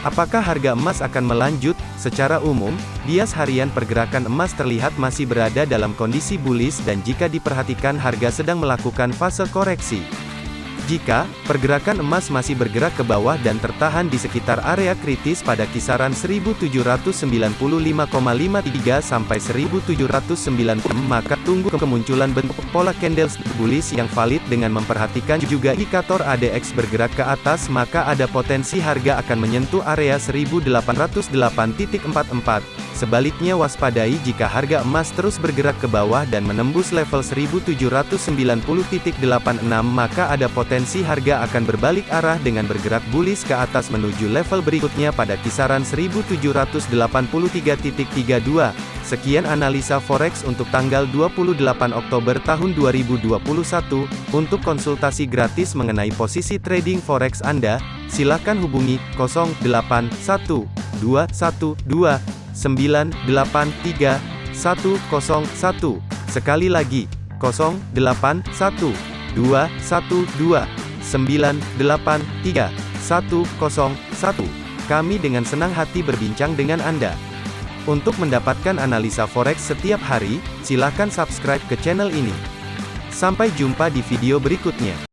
Apakah harga emas akan melanjut? Secara umum, bias harian pergerakan emas terlihat masih berada dalam kondisi bullish dan jika diperhatikan harga sedang melakukan fase koreksi. Jika pergerakan emas masih bergerak ke bawah dan tertahan di sekitar area kritis pada kisaran 1795,53 sampai 1790 maka tunggu kemunculan bentuk pola candlestick bullish yang valid dengan memperhatikan juga indikator ADX bergerak ke atas maka ada potensi harga akan menyentuh area 1808.44 Sebaliknya waspadai jika harga emas terus bergerak ke bawah dan menembus level 1790.86 maka ada potensi harga akan berbalik arah dengan bergerak bullish ke atas menuju level berikutnya pada kisaran 1783.32. Sekian analisa forex untuk tanggal 28 Oktober tahun 2021. Untuk konsultasi gratis mengenai posisi trading forex Anda, silakan hubungi 081212 983 101. Sekali lagi, 081 212 983 101. Kami dengan senang hati berbincang dengan Anda. Untuk mendapatkan analisa forex setiap hari, silakan subscribe ke channel ini. Sampai jumpa di video berikutnya.